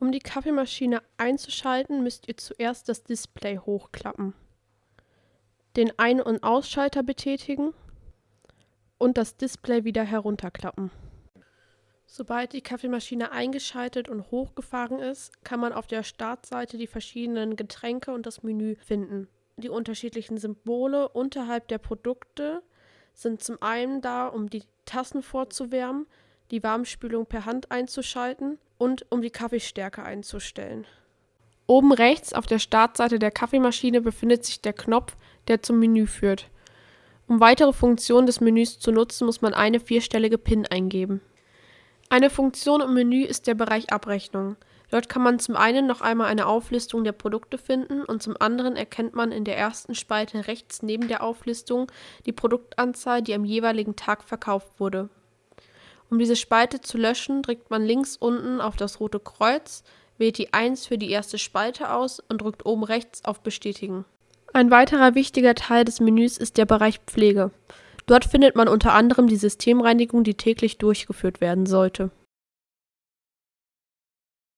Um die Kaffeemaschine einzuschalten, müsst ihr zuerst das Display hochklappen, den Ein- und Ausschalter betätigen und das Display wieder herunterklappen. Sobald die Kaffeemaschine eingeschaltet und hochgefahren ist, kann man auf der Startseite die verschiedenen Getränke und das Menü finden. Die unterschiedlichen Symbole unterhalb der Produkte sind zum einen da, um die Tassen vorzuwärmen, die Warmspülung per Hand einzuschalten und um die Kaffeestärke einzustellen. Oben rechts auf der Startseite der Kaffeemaschine befindet sich der Knopf, der zum Menü führt. Um weitere Funktionen des Menüs zu nutzen, muss man eine vierstellige PIN eingeben. Eine Funktion im Menü ist der Bereich Abrechnung. Dort kann man zum einen noch einmal eine Auflistung der Produkte finden und zum anderen erkennt man in der ersten Spalte rechts neben der Auflistung die Produktanzahl, die am jeweiligen Tag verkauft wurde. Um diese Spalte zu löschen, drückt man links unten auf das rote Kreuz, wählt die 1 für die erste Spalte aus und drückt oben rechts auf Bestätigen. Ein weiterer wichtiger Teil des Menüs ist der Bereich Pflege. Dort findet man unter anderem die Systemreinigung, die täglich durchgeführt werden sollte